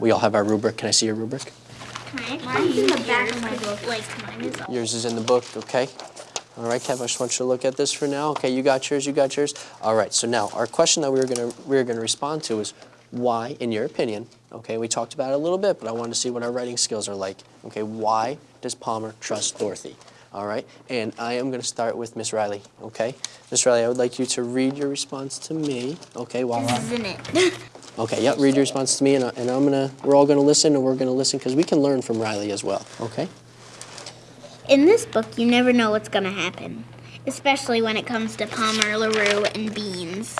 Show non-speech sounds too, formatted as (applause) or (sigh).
We all have our rubric. Can I see your rubric? Mine's in the back of my book. Like mine is. Yours is in the book, okay? All right, Kev, I just want you to look at this for now. Okay, you got yours, you got yours. All right, so now our question that we were gonna we were gonna respond to is why, in your opinion, okay, we talked about it a little bit, but I wanted to see what our writing skills are like. Okay, why does Palmer trust Dorothy? All right, and I am gonna start with Miss Riley, okay? Miss Riley, I would like you to read your response to me, okay, while I, Isn't it? (laughs) Okay, yep, read your response to me, and, I- and I'm gonna, we're all gonna listen, and we're gonna listen, because we can learn from Riley as well, okay? In this book, you never know what's gonna happen, especially when it comes to Palmer, LaRue, and Beans.